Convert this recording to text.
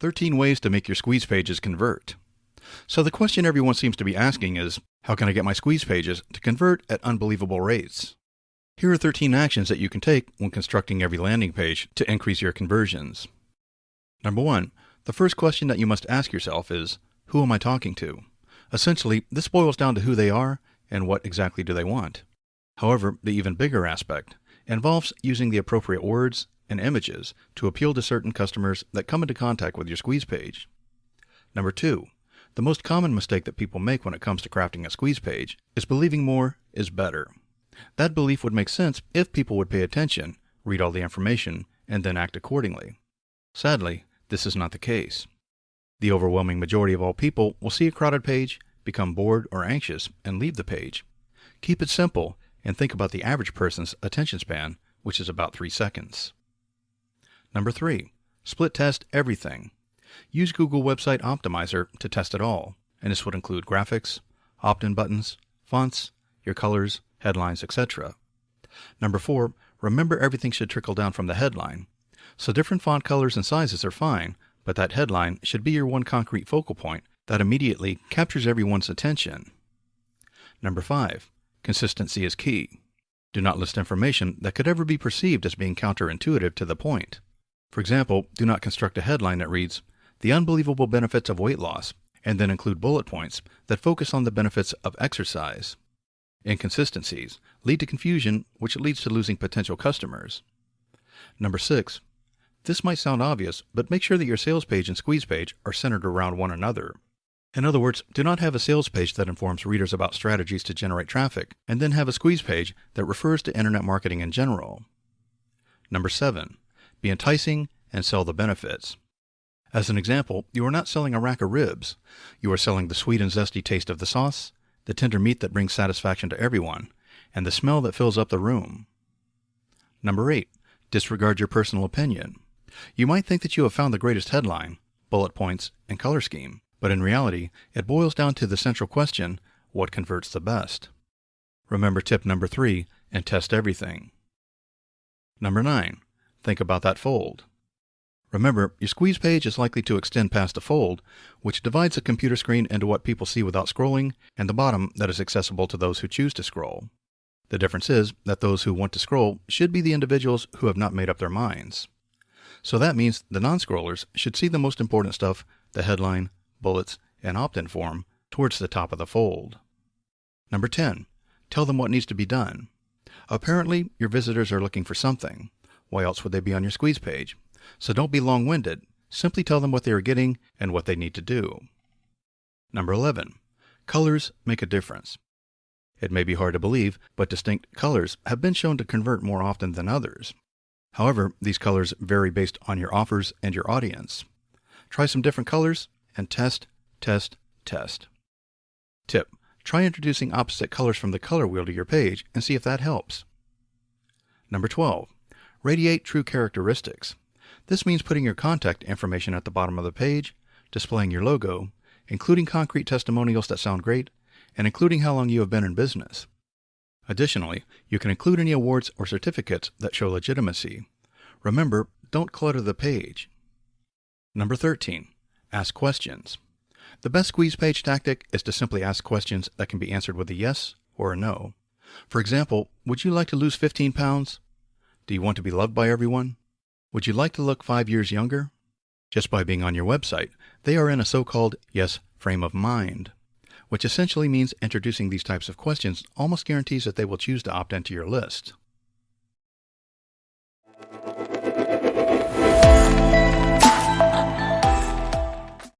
13 ways to make your squeeze pages convert. So the question everyone seems to be asking is, how can I get my squeeze pages to convert at unbelievable rates? Here are 13 actions that you can take when constructing every landing page to increase your conversions. Number one, the first question that you must ask yourself is, who am I talking to? Essentially, this boils down to who they are and what exactly do they want. However, the even bigger aspect involves using the appropriate words and images to appeal to certain customers that come into contact with your squeeze page. Number two, the most common mistake that people make when it comes to crafting a squeeze page is believing more is better. That belief would make sense if people would pay attention, read all the information, and then act accordingly. Sadly, this is not the case. The overwhelming majority of all people will see a crowded page, become bored or anxious, and leave the page. Keep it simple and think about the average person's attention span, which is about three seconds. Number three, split test everything. Use Google Website Optimizer to test it all, and this would include graphics, opt-in buttons, fonts, your colors, headlines, etc. Number four, remember everything should trickle down from the headline. So different font colors and sizes are fine, but that headline should be your one concrete focal point that immediately captures everyone's attention. Number five, consistency is key. Do not list information that could ever be perceived as being counterintuitive to the point. For example, do not construct a headline that reads, The Unbelievable Benefits of Weight Loss, and then include bullet points that focus on the benefits of exercise. Inconsistencies lead to confusion, which leads to losing potential customers. Number six, this might sound obvious, but make sure that your sales page and squeeze page are centered around one another. In other words, do not have a sales page that informs readers about strategies to generate traffic, and then have a squeeze page that refers to internet marketing in general. Number seven, be enticing, and sell the benefits. As an example, you are not selling a rack of ribs. You are selling the sweet and zesty taste of the sauce, the tender meat that brings satisfaction to everyone, and the smell that fills up the room. Number 8. Disregard your personal opinion. You might think that you have found the greatest headline, bullet points, and color scheme, but in reality, it boils down to the central question what converts the best? Remember tip number 3 and test everything. Number 9. Think about that fold. Remember, your squeeze page is likely to extend past the fold, which divides the computer screen into what people see without scrolling and the bottom that is accessible to those who choose to scroll. The difference is that those who want to scroll should be the individuals who have not made up their minds. So that means the non-scrollers should see the most important stuff, the headline, bullets, and opt-in form, towards the top of the fold. Number 10. Tell them what needs to be done. Apparently, your visitors are looking for something. Why else would they be on your squeeze page? So don't be long winded. Simply tell them what they are getting and what they need to do. Number 11. Colors make a difference. It may be hard to believe, but distinct colors have been shown to convert more often than others. However, these colors vary based on your offers and your audience. Try some different colors and test, test, test. Tip. Try introducing opposite colors from the color wheel to your page and see if that helps. Number 12. Radiate true characteristics. This means putting your contact information at the bottom of the page, displaying your logo, including concrete testimonials that sound great, and including how long you have been in business. Additionally, you can include any awards or certificates that show legitimacy. Remember, don't clutter the page. Number 13. Ask questions. The best squeeze page tactic is to simply ask questions that can be answered with a yes or a no. For example, would you like to lose 15 pounds? Do you want to be loved by everyone? Would you like to look five years younger? Just by being on your website, they are in a so called yes frame of mind, which essentially means introducing these types of questions almost guarantees that they will choose to opt into your list.